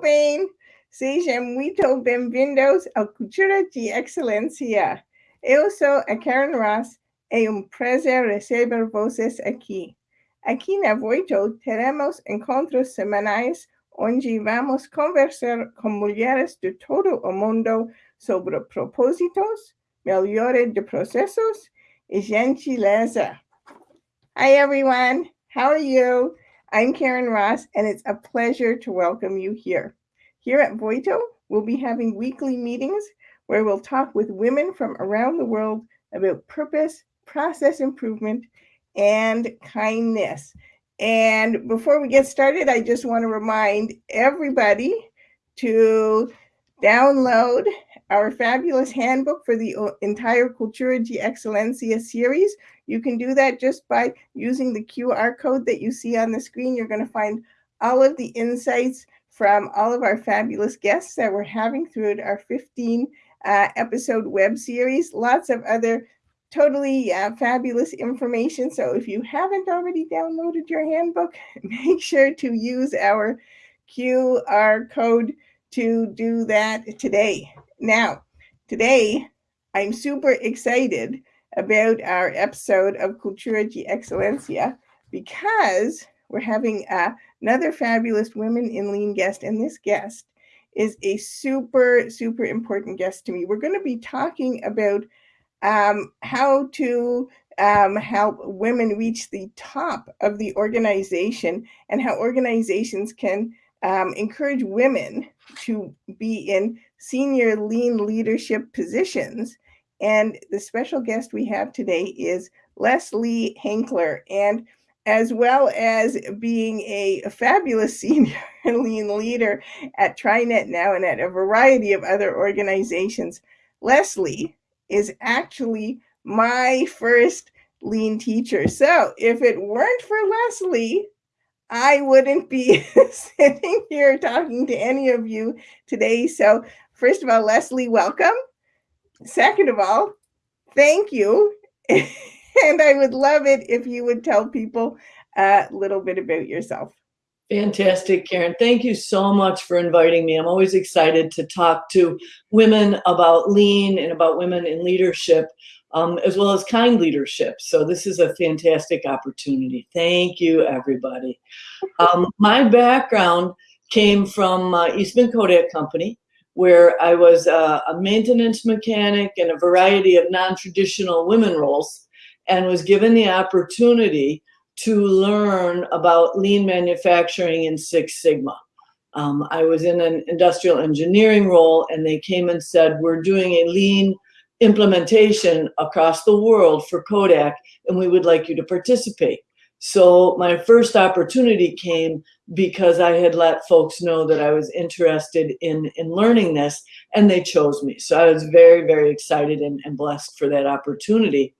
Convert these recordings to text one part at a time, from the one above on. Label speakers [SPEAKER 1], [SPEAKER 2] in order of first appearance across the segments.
[SPEAKER 1] Bem? Sejam muito bem-vindos ao Cultura de Excelência. Eu sou a Karen Ross. É um prazer receber vocês aqui. Aqui na Voitto teremos encontros semanais onde vamos conversar com mulheres de todo o mundo sobre propósitos, melhora de processos e gentileza. Hi, everyone. How are you? I'm Karen Ross, and it's a pleasure to welcome you here. Here at Voitto, we'll be having weekly meetings where we'll talk with women from around the world about purpose, process improvement, and kindness. And before we get started, I just want to remind everybody to download our fabulous handbook for the entire Cultura de Excelencia series. You can do that just by using the QR code that you see on the screen. You're going to find all of the insights from all of our fabulous guests that we're having through our 15 uh, episode web series. Lots of other totally uh, fabulous information. So if you haven't already downloaded your handbook, make sure to use our QR code to do that today. Now, today I'm super excited about our episode of Cultura de Excelencia because we're having uh, another fabulous Women in Lean guest, and this guest is a super, super important guest to me. We're going to be talking about um, how to um, help women reach the top of the organization and how organizations can um, encourage women to be in senior lean leadership positions. And the special guest we have today is Leslie Hinkler. And as well as being a, a fabulous senior lean leader at TriNet now and at a variety of other organizations, Leslie is actually my first lean teacher. So if it weren't for Leslie, I wouldn't be sitting here talking to any of you today. So first of all, Leslie, welcome. Second of all, thank you. and I would love it if you would tell people a little bit about yourself.
[SPEAKER 2] Fantastic, Karen. Thank you so much for inviting me. I'm always excited to talk to women about lean and about women in leadership, um, as well as kind leadership. So this is a fantastic opportunity. Thank you, everybody. Um, my background came from uh, Eastman Kodak Company, where I was uh, a maintenance mechanic and a variety of non-traditional women roles and was given the opportunity to learn about lean manufacturing in Six Sigma. Um, I was in an industrial engineering role and they came and said, we're doing a lean implementation across the world for Kodak and we would like you to participate. So my first opportunity came because I had let folks know that I was interested in, in learning this and they chose me. So I was very, very excited and, and blessed for that opportunity.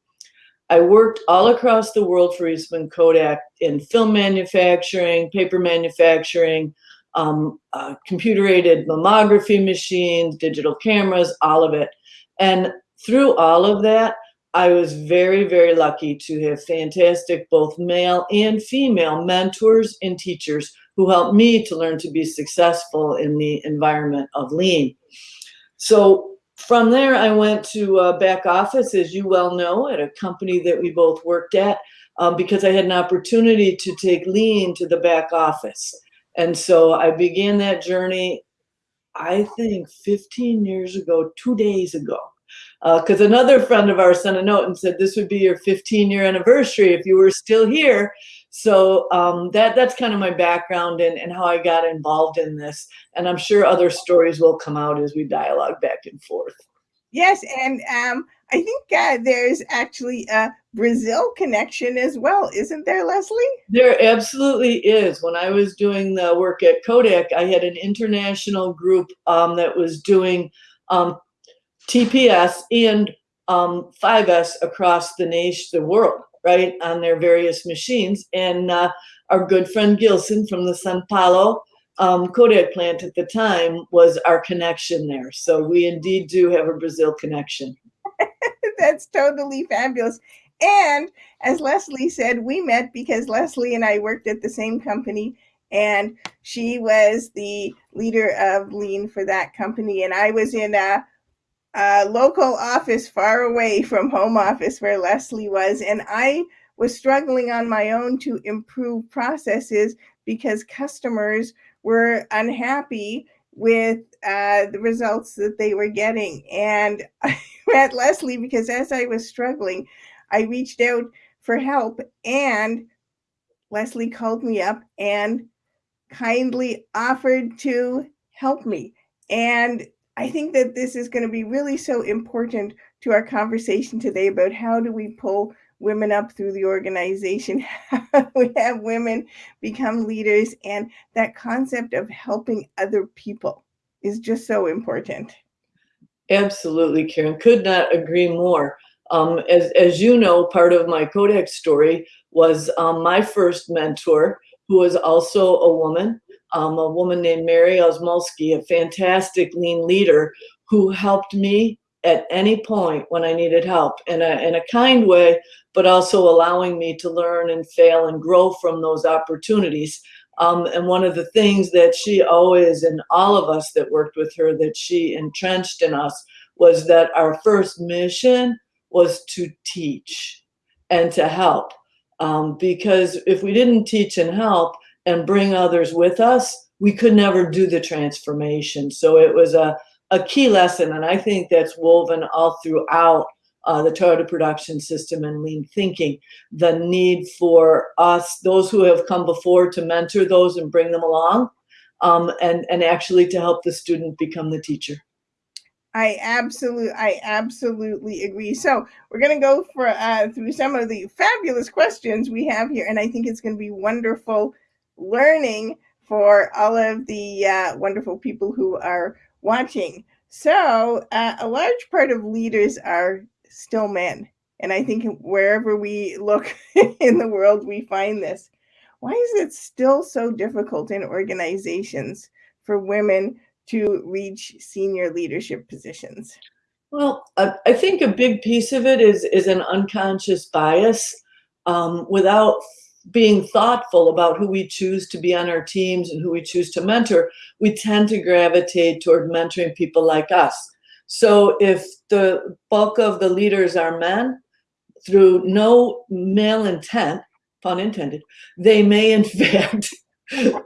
[SPEAKER 2] I worked all across the world for Eastman Kodak in film manufacturing, paper manufacturing, um, uh, computer-aided mammography machines, digital cameras, all of it. And through all of that, I was very, very lucky to have fantastic both male and female mentors and teachers who helped me to learn to be successful in the environment of lean. So from there, I went to uh, back office, as you well know, at a company that we both worked at, um, because I had an opportunity to take lean to the back office. And so I began that journey, I think 15 years ago, two days ago. Because uh, another friend of ours sent a note and said this would be your 15 year anniversary if you were still here. So um, that that's kind of my background and, and how I got involved in this. And I'm sure other stories will come out as we dialogue back and forth.
[SPEAKER 1] Yes, and um, I think uh, there's actually a Brazil connection as well, isn't there, Leslie?
[SPEAKER 2] There absolutely is. When I was doing the work at Kodak, I had an international group um, that was doing um, TPS and 5S um, across the nation, the world right, on their various machines. And uh, our good friend Gilson from the Sao Paulo um, Kodak plant at the time was our connection there. So we indeed do have a Brazil connection.
[SPEAKER 1] That's totally fabulous. And as Leslie said, we met because Leslie and I worked at the same company and she was the leader of Lean for that company. And I was in a, a local office far away from home office where Leslie was, and I was struggling on my own to improve processes because customers were unhappy with uh, the results that they were getting. And I met Leslie because as I was struggling, I reached out for help and Leslie called me up and kindly offered to help me. And I think that this is going to be really so important to our conversation today about how do we pull women up through the organization, how we have women become leaders, and that concept of helping other people is just so important.
[SPEAKER 2] Absolutely, Karen. Could not agree more. Um, as, as you know, part of my Kodak story was um, my first mentor, who was also a woman, um, a woman named Mary Osmulski, a fantastic lean leader who helped me at any point when I needed help in a, in a kind way, but also allowing me to learn and fail and grow from those opportunities. Um, and one of the things that she always, and all of us that worked with her, that she entrenched in us was that our first mission was to teach and to help. Um, because if we didn't teach and help and bring others with us, we could never do the transformation. So it was a, a key lesson, and I think that's woven all throughout uh, the Toyota production system and lean thinking, the need for us, those who have come before to mentor those and bring them along, um, and, and actually to help the student become the teacher.
[SPEAKER 1] I absolutely, I absolutely agree. So we're going to go for uh, through some of the fabulous questions we have here, and I think it's going to be wonderful learning for all of the uh, wonderful people who are watching. So uh, a large part of leaders are still men. And I think wherever we look in the world, we find this. Why is it still so difficult in organizations for women to reach senior leadership positions?
[SPEAKER 2] Well, I, think a big piece of it is, is an unconscious bias. Um, without being thoughtful about who we choose to be on our teams and who we choose to mentor, we tend to gravitate toward mentoring people like us. So if the bulk of the leaders are men, through no male intent, pun intended, they may in fact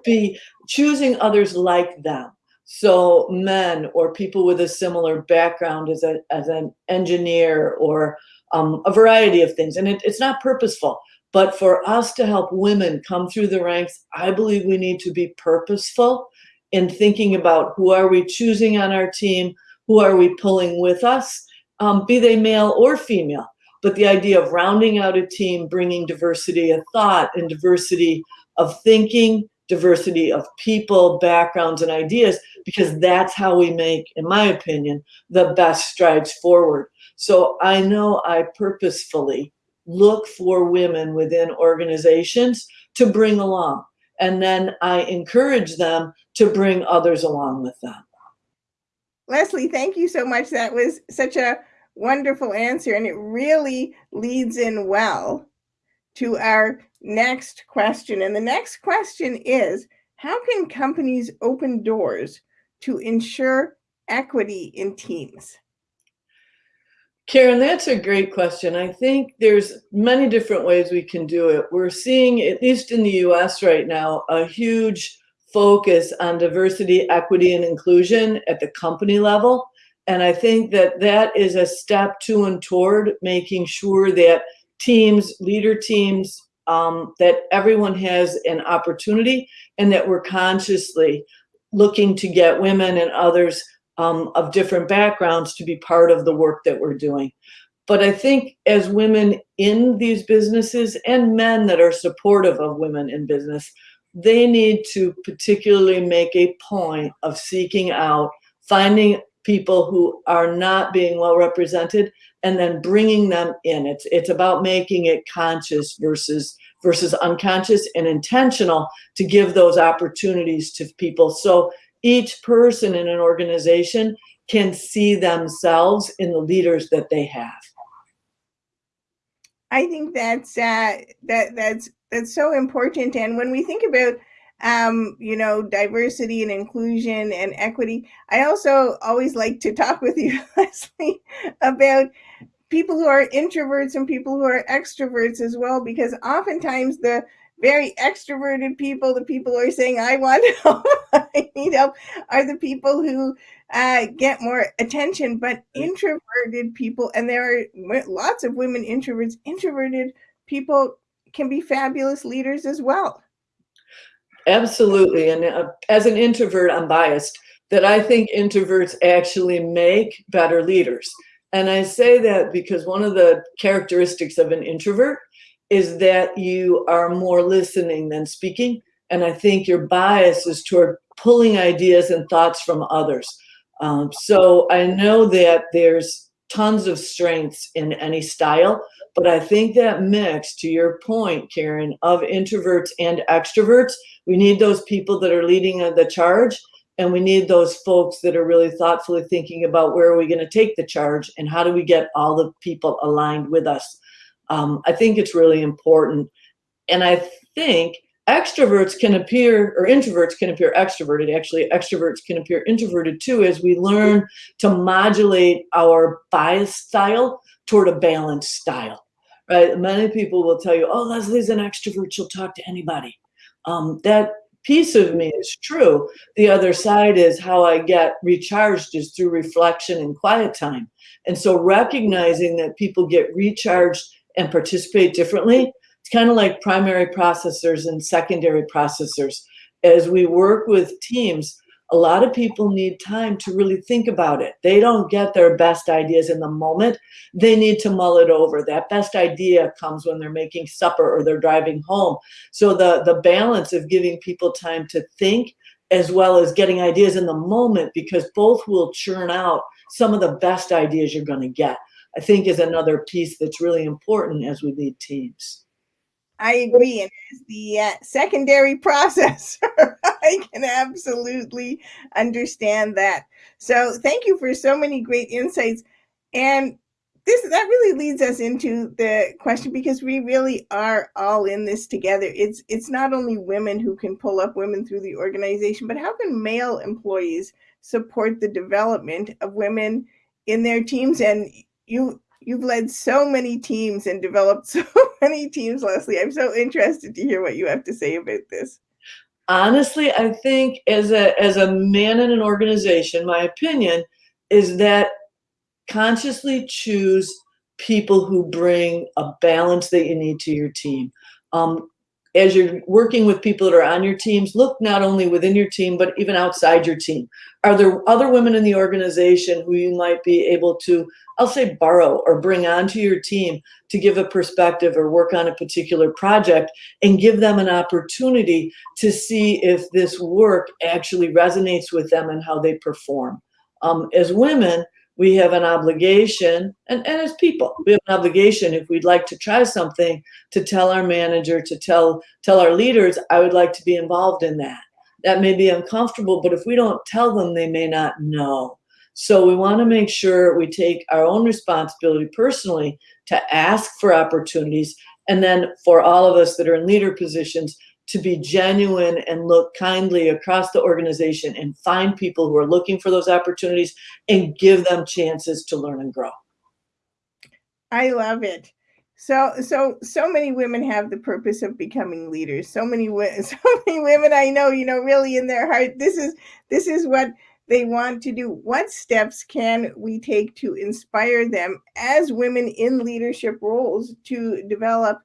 [SPEAKER 2] be choosing others like them. So men or people with a similar background as, a, as an engineer or um, a variety of things. And it, it's not purposeful. But for us to help women come through the ranks, I believe we need to be purposeful in thinking about who are we choosing on our team, who are we pulling with us, um, be they male or female. But the idea of rounding out a team, bringing diversity of thought and diversity of thinking, diversity of people, backgrounds, and ideas, because that's how we make, in my opinion, the best strides forward. So I know I purposefully look for women within organizations to bring along. And then I encourage them to bring others along with them.
[SPEAKER 1] Leslie, thank you so much. That was such a wonderful answer, and it really leads in well to our next question. And the next question is How can companies open doors to ensure equity in teams?
[SPEAKER 2] Karen, that's a great question. I think there's many different ways we can do it. We're seeing, at least in the US right now, a huge focus on diversity, equity, and inclusion at the company level. And I think that that is a step to and toward making sure that teams, leader teams, um, that everyone has an opportunity and that we're consciously looking to get women and others um, of different backgrounds to be part of the work that we're doing. But I think as women in these businesses and men that are supportive of women in business, they need to particularly make a point of seeking out, finding people who are not being well represented and then bringing them in. It's, it's about making it conscious versus versus unconscious and intentional to give those opportunities to people. So each person in an organization can see themselves in the leaders that they have.
[SPEAKER 1] I think that's uh, that that's that's so important. And when we think about um, you know, diversity and inclusion and equity. I also always like to talk with you, Leslie, about people who are introverts and people who are extroverts as well, because oftentimes the very extroverted people, the people who are saying, I want help, I need help, are the people who uh, get more attention. But introverted people, and there are lots of women introverts, introverted people can be fabulous leaders as well.
[SPEAKER 2] Absolutely. And uh, as an introvert, I'm biased that I think introverts actually make better leaders. And I say that because one of the characteristics of an introvert is that you are more listening than speaking. And I think your bias is toward pulling ideas and thoughts from others. Um, so I know that there's tons of strengths in any style, but I think that mix, to your point, Karen, of introverts and extroverts, we need those people that are leading the charge and we need those folks that are really thoughtfully thinking about where are we going to take the charge and how do we get all the people aligned with us. Um, I think it's really important. And I think extroverts can appear, or introverts can appear extroverted. Actually, extroverts can appear introverted too as we learn to modulate our bias style toward a balanced style, right? Many people will tell you, oh, Leslie's an extrovert, she'll talk to anybody. Um, that piece of me is true. The other side is how I get recharged is through reflection and quiet time. And so recognizing that people get recharged and participate differently, it's kind of like primary processors and secondary processors. As we work with teams, a lot of people need time to really think about it. They don't get their best ideas in the moment. They need to mull it over. That best idea comes when they're making supper or they're driving home. So the, the balance of giving people time to think as well as getting ideas in the moment because both will churn out some of the best ideas you're going to get, I think is another piece that's really important as we lead teams.
[SPEAKER 1] I agree. And as the uh, secondary processor, I can absolutely understand that. So thank you for so many great insights. And this that really leads us into the question because we really are all in this together. It's it's not only women who can pull up women through the organization, but how can male employees support the development of women in their teams? And you you've led so many teams and developed so many teams, Leslie. I'm so interested to hear what you have to say about this.
[SPEAKER 2] Honestly, I think as a as a man in an organization, my opinion is that consciously choose people who bring a balance that you need to your team. Um, as you're working with people that are on your teams, look not only within your team, but even outside your team. Are there other women in the organization who you might be able to I'll say borrow or bring onto your team to give a perspective or work on a particular project and give them an opportunity to see if this work actually resonates with them and how they perform. Um, as women, we have an obligation, and, and as people, we have an obligation if we'd like to try something to tell our manager, to tell, tell our leaders, I would like to be involved in that. That may be uncomfortable, but if we don't tell them, they may not know. So we want to make sure we take our own responsibility personally to ask for opportunities. And then for all of us that are in leader positions, to be genuine and look kindly across the organization and find people who are looking for those opportunities and give them chances to learn and grow.
[SPEAKER 1] I love it. So, so, so many women have the purpose of becoming leaders. So many, so many women I know, you know, really in their heart, this is, this is what they want to do. What steps can we take to inspire them as women in leadership roles to develop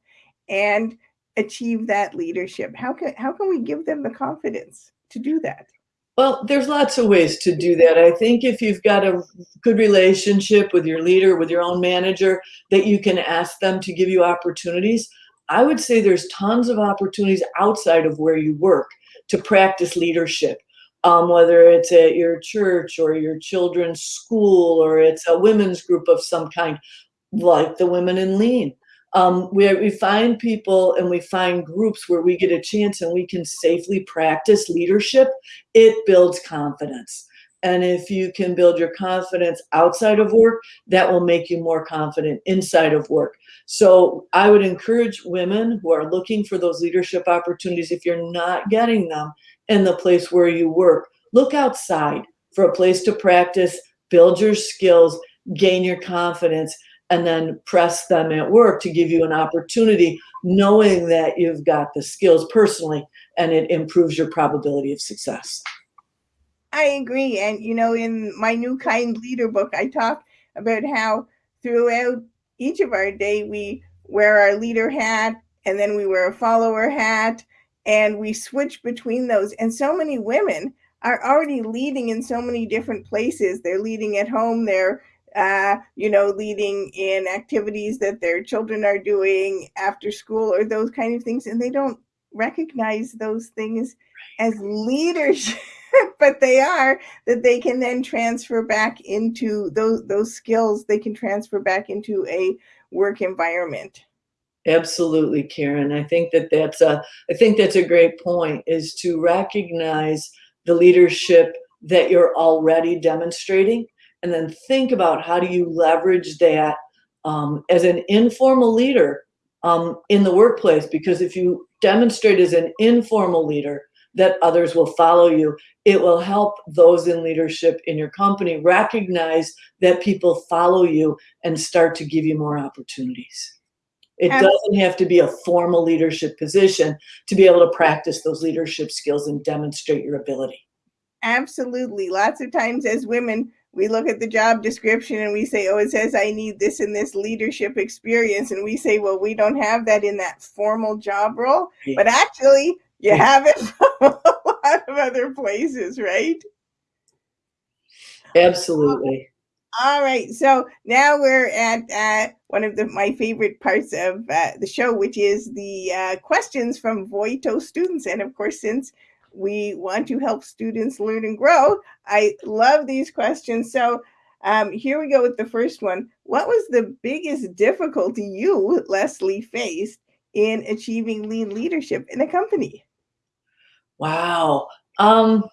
[SPEAKER 1] and achieve that leadership? How can how can we give them the confidence to do that?
[SPEAKER 2] Well, there's lots of ways to do that. I think if you've got a good relationship with your leader, with your own manager, that you can ask them to give you opportunities. I would say there's tons of opportunities outside of where you work to practice leadership um, whether it's at your church or your children's school or it's a women's group of some kind, like the Women in Lean. Um, we find people and we find groups where we get a chance and we can safely practice leadership, it builds confidence. And if you can build your confidence outside of work, that will make you more confident inside of work. So I would encourage women who are looking for those leadership opportunities, if you're not getting them in the place where you work, look outside for a place to practice, build your skills, gain your confidence, and then press them at work to give you an opportunity, knowing that you've got the skills personally and it improves your probability of success.
[SPEAKER 1] I agree. And, you know, in my New Kind Leader book, I talk about how throughout each of our day, we wear our leader hat and then we wear a follower hat and we switch between those. And so many women are already leading in so many different places. They're leading at home, they're uh, you know, leading in activities that their children are doing after school or those kind of things, and they don't recognize those things as leadership, but they are that they can then transfer back into those those skills. They can transfer back into a work environment.
[SPEAKER 2] Absolutely, Karen. I think that that's a I think that's a great point. Is to recognize the leadership that you're already demonstrating and then think about how do you leverage that um, as an informal leader um, in the workplace because if you demonstrate as an informal leader that others will follow you it will help those in leadership in your company recognize that people follow you and start to give you more opportunities. It doesn't have to be a formal leadership position to be able to practice those leadership skills and demonstrate your ability.
[SPEAKER 1] Absolutely. Lots of times as women we look at the job description and we say, oh, it says I need this and this leadership experience. And we say, well, we don't have that in that formal job role. Yeah. But actually, you have it from a lot of other places, right?
[SPEAKER 2] Absolutely.
[SPEAKER 1] All right. So now we're at uh, one of the, my favorite parts of uh, the show, which is the uh, questions from Voitto students. And of course, since we want to help students learn and grow. I love these questions. So um, here we go with the first one. What was the biggest difficulty you, Leslie, faced in achieving lean leadership in a company?
[SPEAKER 2] Wow. Um,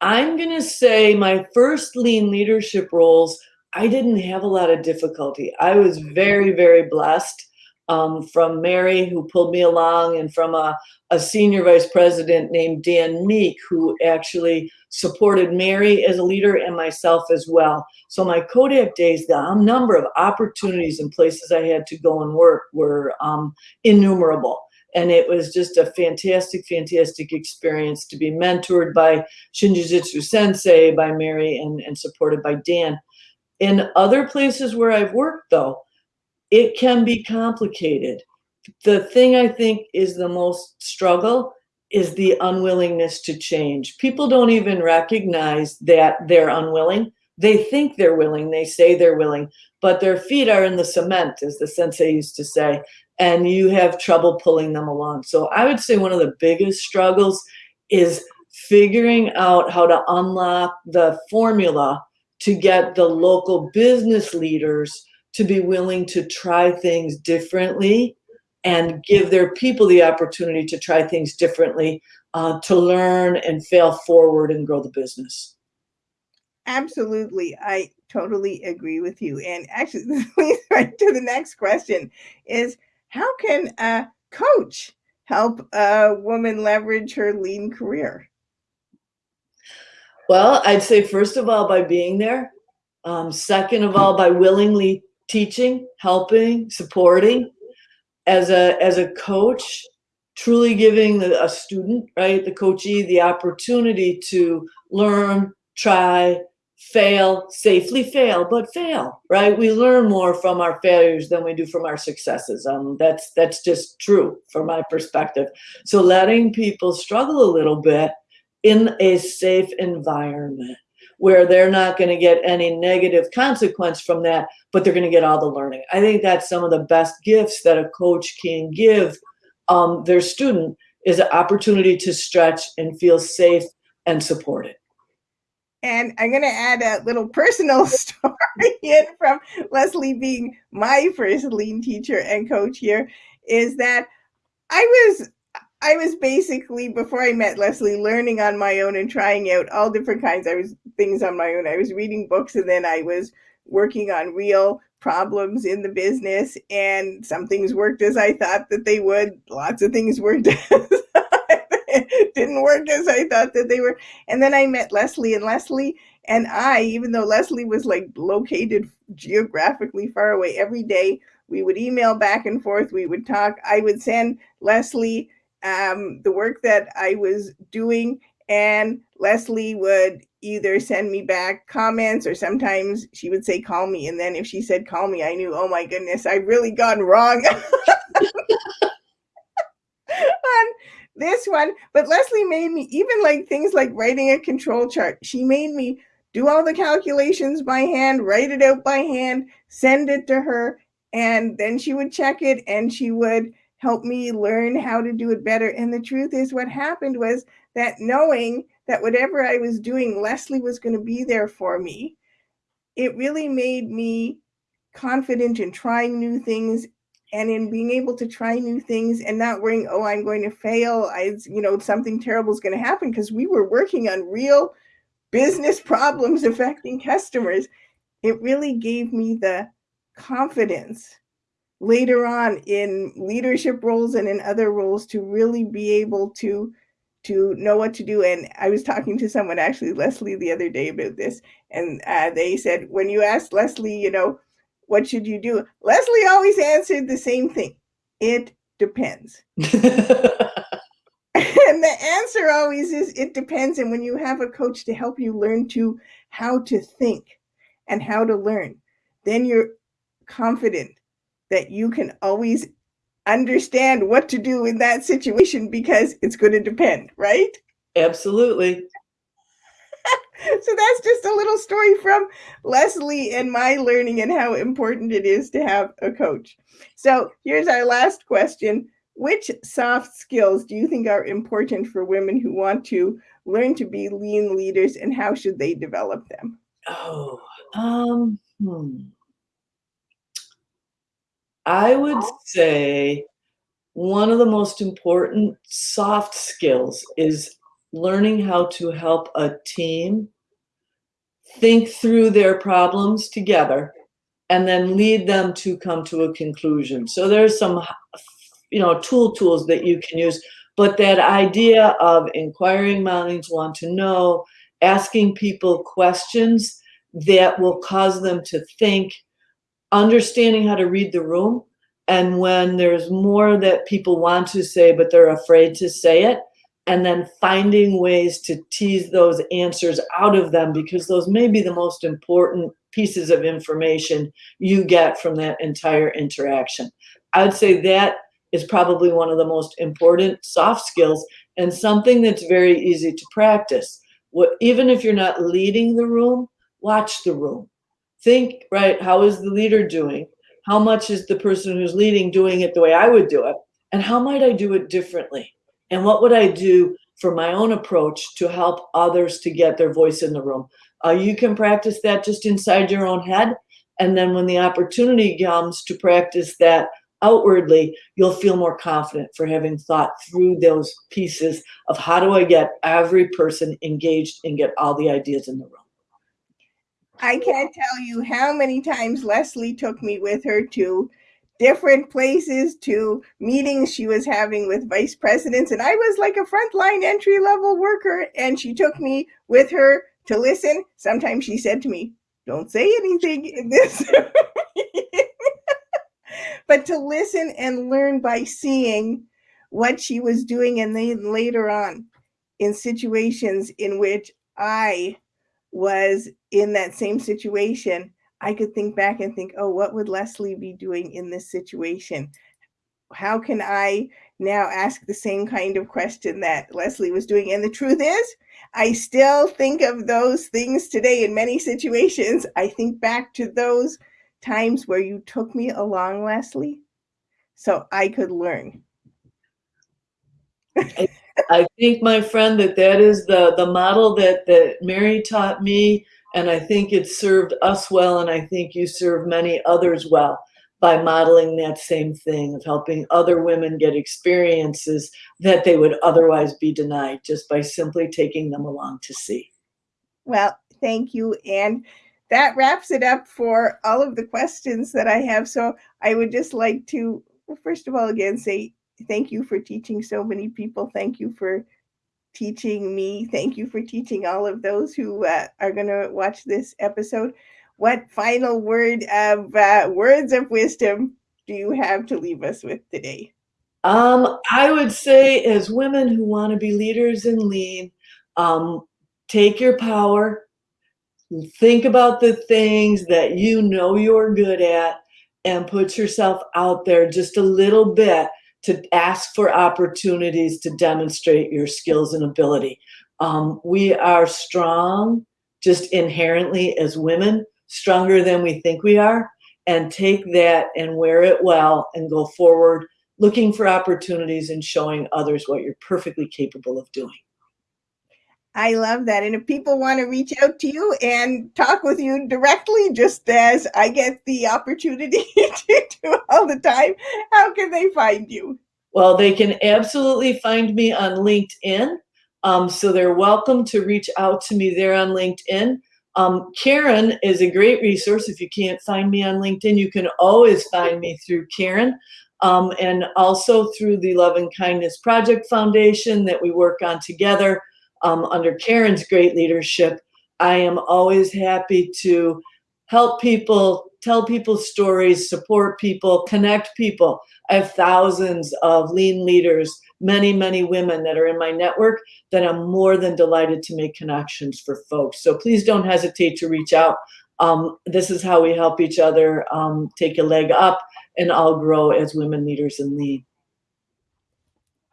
[SPEAKER 2] I'm going to say my first lean leadership roles, I didn't have a lot of difficulty. I was very, very blessed um, from Mary, who pulled me along, and from a, a senior vice president named Dan Meek, who actually supported Mary as a leader and myself as well. So my Kodak days, the number of opportunities and places I had to go and work were um, innumerable. And it was just a fantastic, fantastic experience to be mentored by Shinjitsu Sensei, by Mary, and, and supported by Dan. In other places where I've worked, though, it can be complicated. The thing I think is the most struggle is the unwillingness to change. People don't even recognize that they're unwilling. They think they're willing, they say they're willing, but their feet are in the cement, as the sensei used to say, and you have trouble pulling them along. So I would say one of the biggest struggles is figuring out how to unlock the formula to get the local business leaders to be willing to try things differently and give their people the opportunity to try things differently uh, to learn and fail forward and grow the business.
[SPEAKER 1] Absolutely. I totally agree with you. And actually, leads right to the next question is how can a coach help a woman leverage her lean career?
[SPEAKER 2] Well, I'd say first of all, by being there. Um, second of all, by willingly teaching, helping, supporting. As a as a coach, truly giving the, a student, right, the coachee, the opportunity to learn, try, fail, safely fail, but fail, right? We learn more from our failures than we do from our successes. Um, that's that's just true from my perspective. So letting people struggle a little bit in a safe environment where they're not going to get any negative consequence from that, but they're going to get all the learning. I think that's some of the best gifts that a coach can give um, their student is an opportunity to stretch and feel safe and supported.
[SPEAKER 1] And I'm going to add a little personal story in from Leslie being my first lean teacher and coach here is that I was I was basically before I met Leslie learning on my own and trying out all different kinds I was things on my own. I was reading books and then I was working on real problems in the business and some things worked as I thought that they would. Lots of things worked didn't work as I thought that they were. And then I met Leslie and Leslie and I, even though Leslie was like located geographically far away every day, we would email back and forth. We would talk. I would send Leslie um, the work that I was doing, and Leslie would either send me back comments or sometimes she would say, call me. And then if she said, call me, I knew, oh my goodness, I've really gone wrong. on this one. But Leslie made me, even like things like writing a control chart, she made me do all the calculations by hand, write it out by hand, send it to her, and then she would check it and she would help me learn how to do it better. And the truth is, what happened was that knowing that whatever I was doing, Leslie was going to be there for me, it really made me confident in trying new things and in being able to try new things and not worrying, oh, I'm going to fail. I, you know, something terrible is going to happen because we were working on real business problems affecting customers. It really gave me the confidence later on in leadership roles and in other roles to really be able to to know what to do. And i was talking to someone actually leslie the other day about this and uh, they said when you asked leslie you know what should you do? Leslie always answered the same thing. It depends. And the answer always is it depends. And when you have a coach to help you learn to how to think and how to learn then you're confident that you can always understand what to do in that situation because it's going to depend, right?
[SPEAKER 2] Absolutely.
[SPEAKER 1] so that's just a little story from Leslie and my learning and how important it is to have a coach. So here's our last question. Which soft skills do you think are important for women who want to learn to be lean leaders and how should they develop them?
[SPEAKER 2] Oh, um, hmm. I would oh. say one of the most important soft skills is learning how to help a team think through their problems together and then lead them to come to a conclusion. So there's some, you know, tool tools that you can use, but that idea of inquiring minds want to know, asking people questions that will cause them to think understanding how to read the room and when there's more that people want to say but they're afraid to say it and then finding ways to tease those answers out of them because those may be the most important pieces of information you get from that entire interaction. I would say that is probably one of the most important soft skills and something that's very easy to practice. What, even if you're not leading the room, watch the room think, right, how is the leader doing? How much is the person who's leading doing it the way I would do it? And how might I do it differently? And what would I do for my own approach to help others to get their voice in the room? Uh, you can practice that just inside your own head. And then when the opportunity comes to practice that outwardly, you'll feel more confident for having thought through those pieces of how do I get every person engaged and get all the ideas in the room.
[SPEAKER 1] I can't tell you how many times Leslie took me with her to different places, to meetings she was having with vice presidents. And I was like a frontline entry level worker. And she took me with her to listen. Sometimes she said to me, Don't say anything in this. but to listen and learn by seeing what she was doing. And then later on, in situations in which I was in that same situation, I could think back and think, oh, what would Leslie be doing in this situation? How can I now ask the same kind of question that Leslie was doing? And the truth is, I still think of those things today in many situations. I think back to those times where you took me along, Leslie, so I could learn.
[SPEAKER 2] I think, my friend, that that is the, the model that, that Mary taught me, and I think it served us well, and I think you serve many others well. by modeling that same thing of helping other women get experiences that they would otherwise be denied just by simply taking them along to see.
[SPEAKER 1] Well, thank you. And that wraps it up for all of the questions that I have. So I would just like to, first of all, again, say thank you for teaching so many people. Thank you for teaching me. Thank you for teaching all of those who uh, are going to watch this episode. What final word of uh, words of wisdom do you have to leave us with today?
[SPEAKER 2] Um, I would say, as women who want to be leaders and lead, um, take your power, think about the things that you know you're good at, and put yourself out there just a little bit to ask for opportunities to demonstrate your skills and ability. Um, we are strong just inherently as women, stronger than we think we are, and take that and wear it well and go forward looking for opportunities and showing others what you're perfectly capable of doing.
[SPEAKER 1] I love that. And if people want to reach out to you and talk with you directly, just as I get the opportunity to do all the time, how can they find you?
[SPEAKER 2] Well, they can absolutely find me on LinkedIn. Um, so they're welcome to reach out to me there on LinkedIn. Um, Karen is a great resource. If you can't find me on LinkedIn, you can always find me through Karen. Um, and also through the Love and Kindness Project Foundation that we work on together um, under Karen's great leadership. I am always happy to help people, tell people stories, support people, connect people. I have thousands of lean leaders, many, many women that are in my network that I'm more than delighted to make connections for folks. So please don't hesitate to reach out. Um, this is how we help each other um, take a leg up and all grow as women leaders in lean.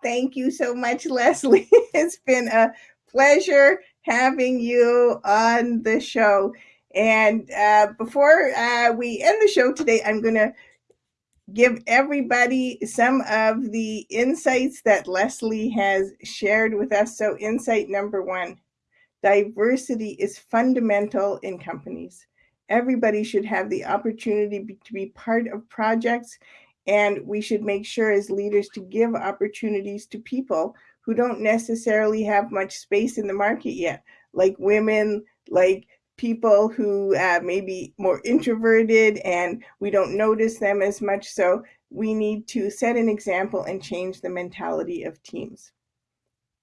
[SPEAKER 1] Thank you so much, Leslie. it's been a pleasure having you on the show. And uh, before uh, we end the show today, I'm going to give everybody some of the insights that Leslie has shared with us. So, insight number one diversity is fundamental in companies. Everybody should have the opportunity to be part of projects, and we should make sure as leaders to give opportunities to people who don't necessarily have much space in the market yet, like women, like people who uh, may be more introverted and we don't notice them as much. So we need to set an example and change the mentality of teams.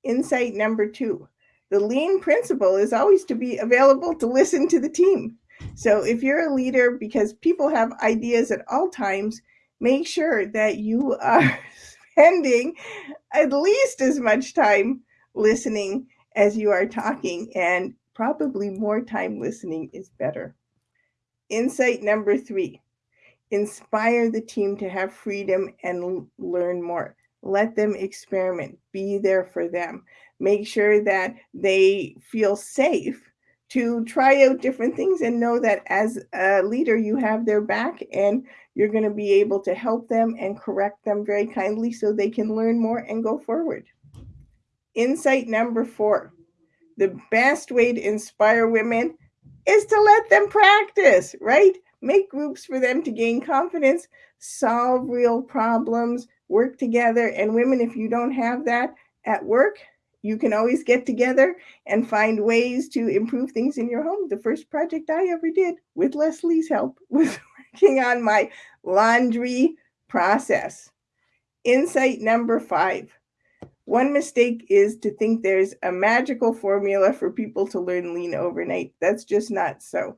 [SPEAKER 1] Insight number two, the lean principle is always to be available to listen to the team. So if you're a leader, because people have ideas at all times, make sure that you are spending at least as much time listening as you are talking, and probably more time listening is better. Insight number three inspire the team to have freedom and learn more. Let them experiment, be there for them. Make sure that they feel safe to try out different things and know that as a leader, you have their back and you're going to be able to help them and correct them very kindly so they can learn more and go forward. Insight number four the best way to inspire women is to let them practice, right? Make groups for them to gain confidence, solve real problems, work together. And women, if you don't have that at work, you can always get together and find ways to improve things in your home. The first project I ever did with Leslie's help was working on my laundry process. Insight number five. One mistake is to think there's a magical formula for people to learn lean overnight. That's just not so.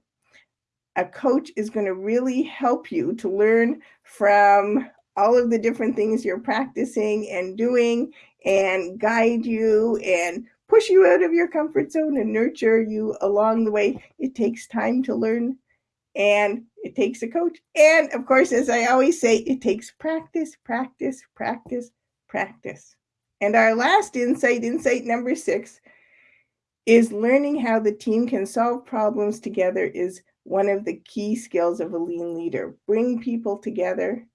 [SPEAKER 1] A coach is going to really help you to learn from all of the different things you're practicing and doing and guide you and push you out of your comfort zone and nurture you along the way. It takes time to learn and it takes a coach. And of course, as I always say, it takes practice, practice, practice, practice. And our last insight, insight number six, is learning how the team can solve problems together is one of the key skills of a lean leader. Bring people together,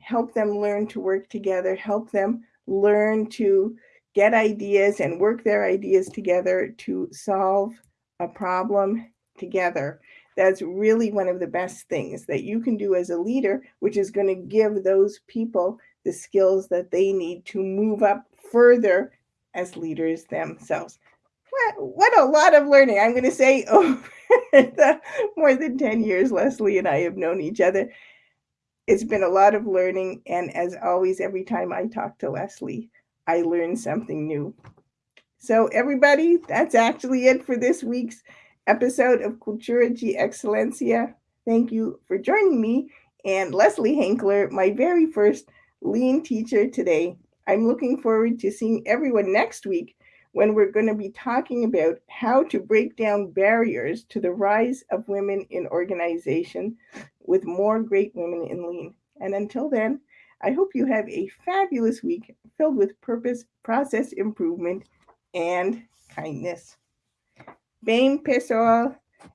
[SPEAKER 1] help them learn to work together, help them learn to get ideas and work their ideas together to solve a problem together. That's really one of the best things that you can do as a leader, which is going to give those people the skills that they need to move up further as leaders themselves. What, what a lot of learning. I'm going to say over the more than 10 years Leslie and I have known each other. It's been a lot of learning. And as always, every time I talk to Leslie, I learn something new. So, everybody, that's actually it for this week's episode of Cultura de Excelencia. Thank you for joining me and Leslie Hankler, my very first lean teacher today. I'm looking forward to seeing everyone next week when we're going to be talking about how to break down barriers to the rise of women in organization with more great women in lean. And until then, I hope you have a fabulous week filled with purpose, process improvement, and kindness. Bem, pessoal,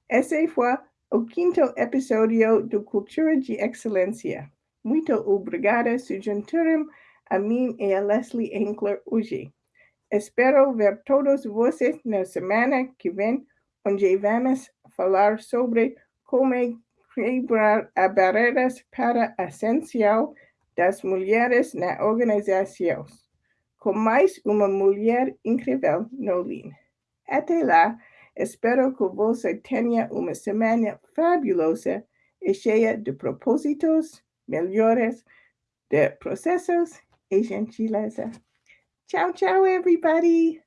[SPEAKER 1] esse foi o quinto episódio do Cultura de Excelência. Muito obrigada se juntaram a mim e a Leslie Enkler hoje. Espero ver todos vocês na semana que vem, onde vamos falar sobre como quebrar as barreiras para a ascensão das mulheres na organização, com mais uma mulher incrível no Lean. Até lá, espero que você tenha uma semana fabulosa e cheia de propósitos, melhores, de processos e gentileza. Ciao, ciao, everybody.